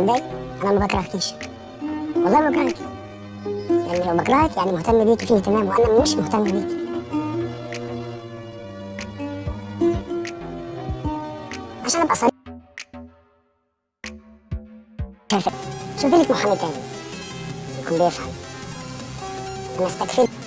متضايق أنا ما بكرهكيش. والله ما بكرهك. يعني لو بكرهك يعني مهتم بيكي فيه اهتمام وأنا مش مهتم بيكي عشان أبقى صريح. شوفي لك محامي تاني. يكون بيفهم. أنا استكفيت.